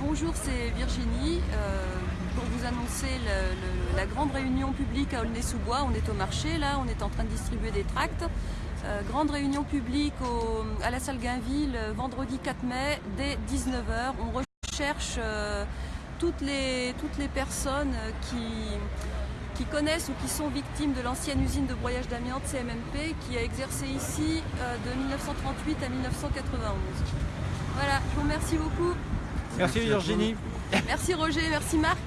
Bonjour, c'est Virginie. Euh, pour vous annoncer la grande réunion publique à Aulnay-sous-Bois. On est au marché là, on est en train de distribuer des tracts. Euh, grande réunion publique à la salle Gainville euh, vendredi 4 mai dès 19h. On recherche toutes, les, personnes qui, qui connaissent ou qui sont victimes de l'ancienne usine de broyage d'amiante CMMP qui a exercé ici de 1938 à 1991. Remercie beaucoup. Merci Merci. Virginie. Merci Roger, merci Marc.